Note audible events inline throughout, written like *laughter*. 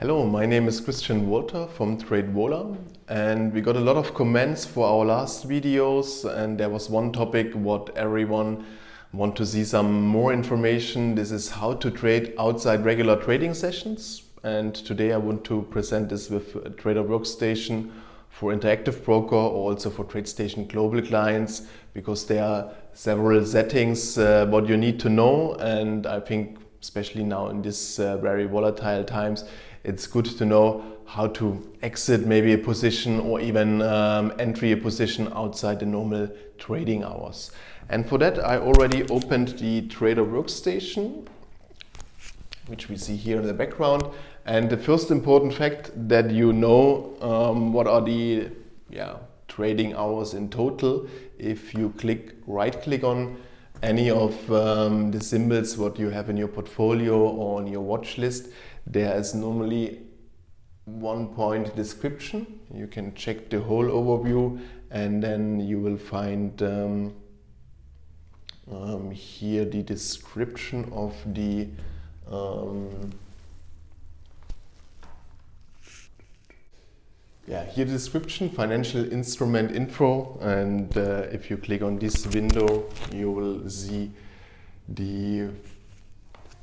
Hello, my name is Christian Walter from TradeVola and we got a lot of comments for our last videos and there was one topic what everyone want to see some more information. This is how to trade outside regular trading sessions and today I want to present this with Trader Workstation for Interactive Broker or also for TradeStation Global clients because there are several settings uh, what you need to know and I think especially now in this uh, very volatile times it's good to know how to exit maybe a position or even um, entry a position outside the normal trading hours. And for that I already opened the Trader Workstation which we see here in the background. And the first important fact that you know um, what are the yeah, trading hours in total if you click right click on any of um, the symbols what you have in your portfolio or on your watch list there is normally one point description you can check the whole overview and then you will find um, um, here the description of the um, yeah, here description, financial instrument info, and uh, if you click on this window, you will see the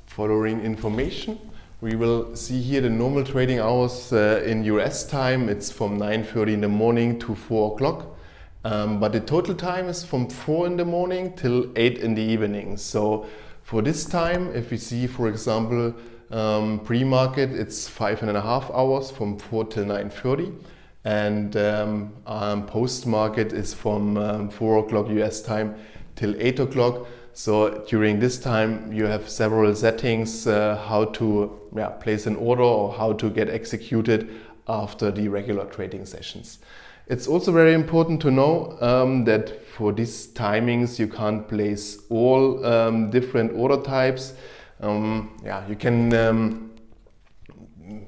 following information. We will see here the normal trading hours uh, in US time. It's from 9.30 in the morning to 4 o'clock. Um, but the total time is from 4 in the morning till 8 in the evening. So for this time, if we see, for example, um, pre-market, it's five and a half hours from 4 till 9.30 and um, um, post-market is from um, 4 o'clock US time till 8 o'clock. So during this time you have several settings uh, how to yeah, place an order or how to get executed after the regular trading sessions. It's also very important to know um, that for these timings you can't place all um, different order types. Um, yeah, you can um,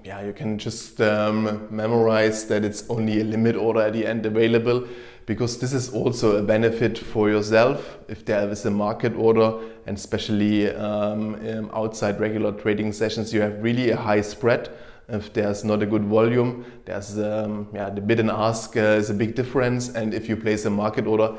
yeah, you can just um, memorize that it's only a limit order at the end available because this is also a benefit for yourself if there is a market order and especially um, outside regular trading sessions you have really a high spread if there's not a good volume, there's um, yeah, the bid and ask uh, is a big difference. And if you place a market order,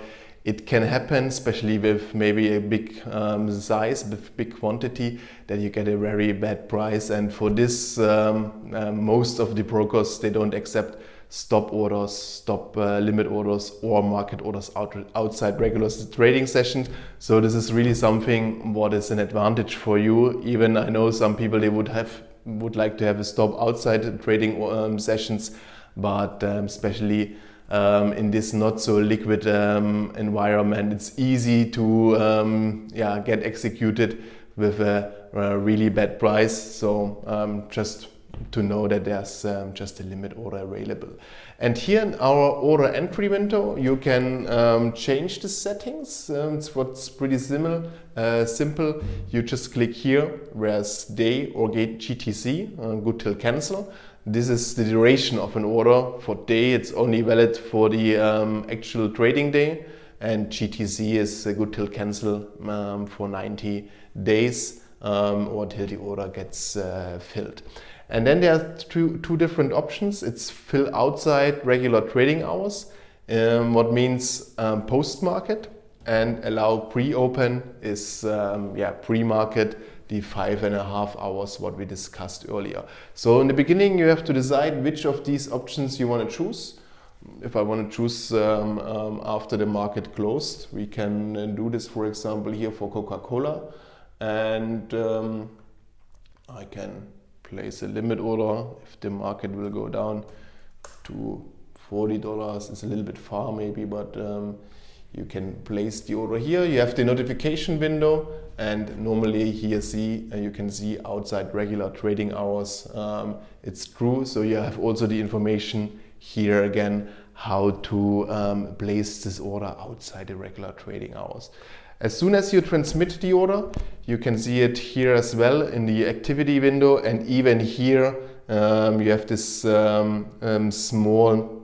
it can happen, especially with maybe a big um, size, with big quantity, that you get a very bad price. And for this, um, uh, most of the brokers, they don't accept stop orders, stop uh, limit orders or market orders out, outside regular trading sessions. So this is really something what is an advantage for you. Even I know some people, they would have would like to have a stop outside trading um, sessions, but um, especially um, in this not so liquid um, environment, it's easy to um, yeah, get executed with a, a, really bad price. So um, just to know that there's um, just a limit order available. And here in our order entry window, you can um, change the settings. Um, it's what's pretty similar, uh, simple. You just click here, whereas day or gate GTC, uh, good till cancel. This is the duration of an order. For day, it's only valid for the um, actual trading day. And GTC is good till cancel um, for 90 days um, or till the order gets uh, filled. And then there are two, two different options. It's fill outside regular trading hours, um, what means um, post-market and allow pre-open is um, yeah pre-market the five and a half hours what we discussed earlier. So in the beginning you have to decide which of these options you want to choose. If I want to choose um, um, after the market closed, we can uh, do this for example here for Coca-Cola and um, I can place a limit order. If the market will go down to $40 it's a little bit far maybe but um, you can place the order here. You have the notification window and normally here see uh, you can see outside regular trading hours. Um, it's true. So you have also the information here again how to um, place this order outside the regular trading hours as soon as you transmit the order, you can see it here as well in the activity window. And even here um, you have this um, um, small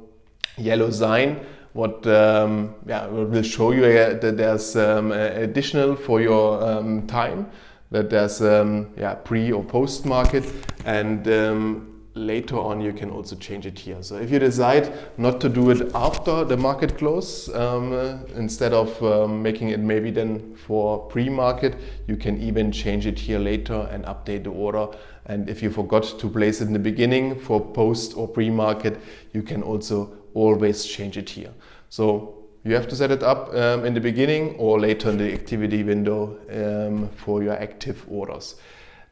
yellow sign. What um, yeah, will show you uh, that there's um, additional for your um, time that there's yeah, pre or post market. And later on you can also change it here. So if you decide not to do it after the market close, um, uh, instead of um, making it maybe then for pre-market, you can even change it here later and update the order. And if you forgot to place it in the beginning for post or pre-market, you can also always change it here. So you have to set it up um, in the beginning or later in the activity window um, for your active orders.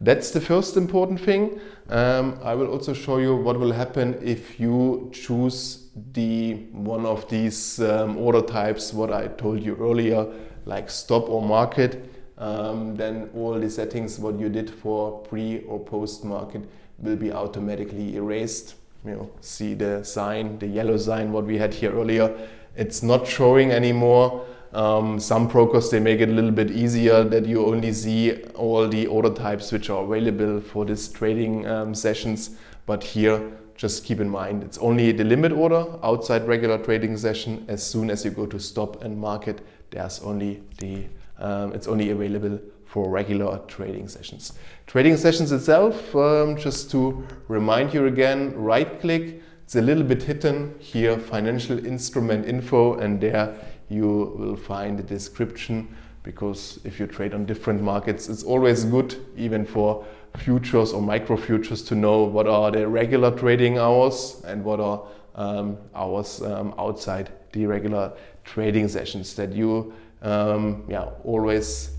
That's the first important thing. Um, I will also show you what will happen if you choose the one of these um, order types, what I told you earlier, like stop or market. Um, then all the settings what you did for pre or post market will be automatically erased. You know, see the sign, the yellow sign what we had here earlier. It's not showing anymore. Um, some brokers, they make it a little bit easier that you only see all the order types which are available for this trading um, sessions. But here, just keep in mind, it's only the limit order outside regular trading session. As soon as you go to stop and market, there's only the, um, it's only available for regular trading sessions. Trading sessions itself, um, just to remind you again, right click, it's a little bit hidden here, financial instrument info, and there you will find the description because if you trade on different markets, it's always good, even for futures or micro futures, to know what are the regular trading hours and what are um, hours um, outside the regular trading sessions that you um, yeah, always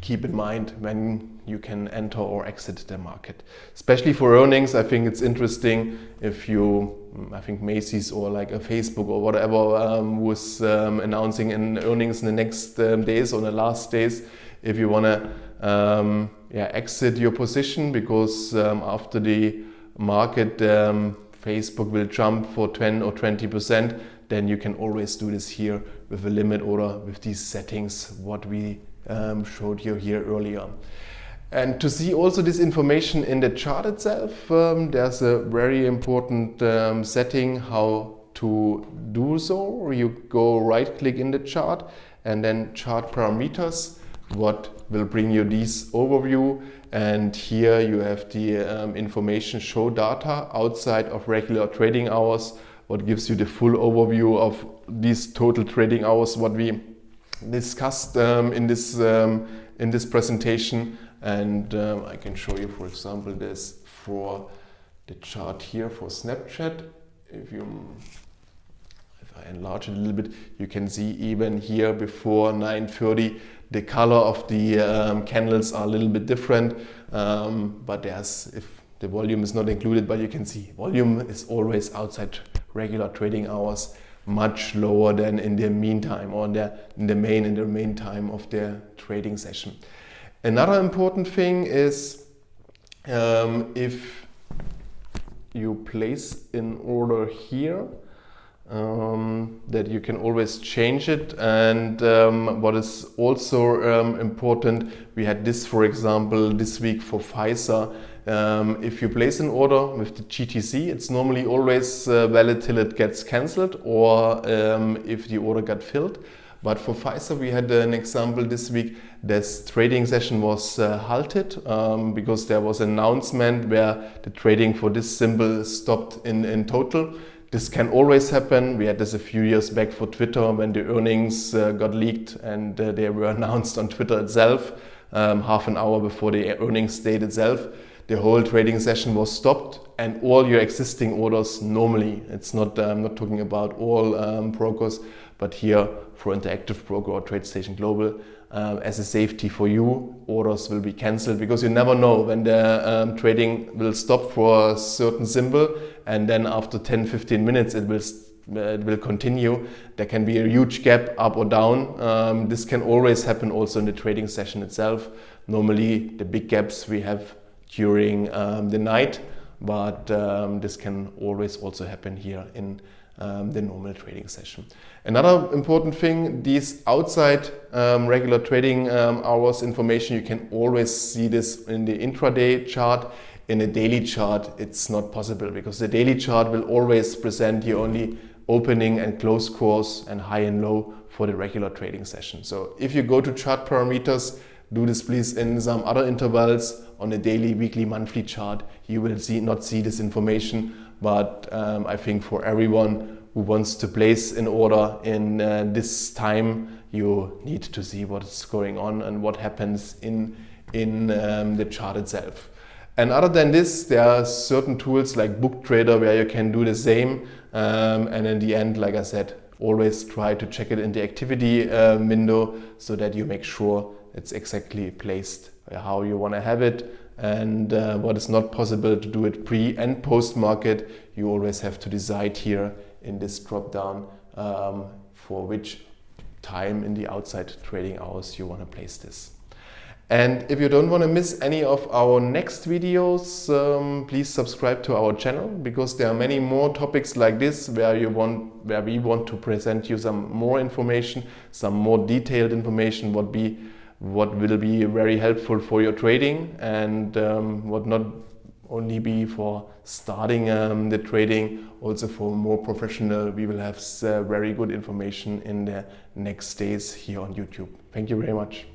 keep in mind when you can enter or exit the market. Especially for earnings, I think it's interesting if you, I think Macy's or like a Facebook or whatever um, was um, announcing in earnings in the next um, days or the last days, if you want to um, yeah, exit your position because um, after the market um, Facebook will jump for 10 or 20 percent, then you can always do this here with a limit order with these settings what we showed you here earlier. And to see also this information in the chart itself, um, there's a very important um, setting how to do so. You go right click in the chart and then chart parameters, what will bring you this overview. And here you have the um, information show data outside of regular trading hours, what gives you the full overview of these total trading hours, what we discussed um, in, this, um, in this presentation and um, I can show you, for example, this for the chart here for Snapchat. If you if I enlarge it a little bit, you can see even here before 9.30, the color of the um, candles are a little bit different. Um, but there's, if the volume is not included, but you can see volume is always outside regular trading hours much lower than in the meantime or in the, in the main in the main time of the trading session. Another important thing is um, if you place in order here um, that you can always change it and um, what is also um, important we had this for example this week for Pfizer um, if you place an order with the GTC it's normally always uh, valid till it gets cancelled or um, if the order got filled but for Pfizer, we had an example this week. This trading session was uh, halted um, because there was an announcement where the trading for this symbol stopped in, in total. This can always happen. We had this a few years back for Twitter when the earnings uh, got leaked and uh, they were *laughs* announced on Twitter itself um, half an hour before the earnings date itself. The whole trading session was stopped and all your existing orders normally, it's not, I'm not talking about all um, brokers, but here for Interactive Broker or TradeStation Global, um, as a safety for you, orders will be cancelled because you never know when the um, trading will stop for a certain symbol and then after 10-15 minutes it will it will continue. There can be a huge gap up or down. Um, this can always happen also in the trading session itself. Normally the big gaps we have during um, the night, but um, this can always also happen here in um, the normal trading session. Another important thing, these outside um, regular trading um, hours information, you can always see this in the intraday chart. In a daily chart, it's not possible because the daily chart will always present you only opening and close course and high and low for the regular trading session. So if you go to chart parameters, do this please in some other intervals on a daily, weekly, monthly chart. You will see not see this information, but um, I think for everyone who wants to place an order in uh, this time, you need to see what's going on and what happens in, in um, the chart itself. And other than this, there are certain tools like BookTrader where you can do the same. Um, and in the end, like I said, always try to check it in the activity uh, window so that you make sure it's exactly placed how you want to have it. And uh, what is not possible to do it pre and post market, you always have to decide here in this drop down um, for which time in the outside trading hours you want to place this. And if you don't want to miss any of our next videos, um, please subscribe to our channel because there are many more topics like this where you want, where we want to present you some more information, some more detailed information, what be, what will be very helpful for your trading and um, what not only be for starting um, the trading, also for more professional. We will have uh, very good information in the next days here on YouTube. Thank you very much.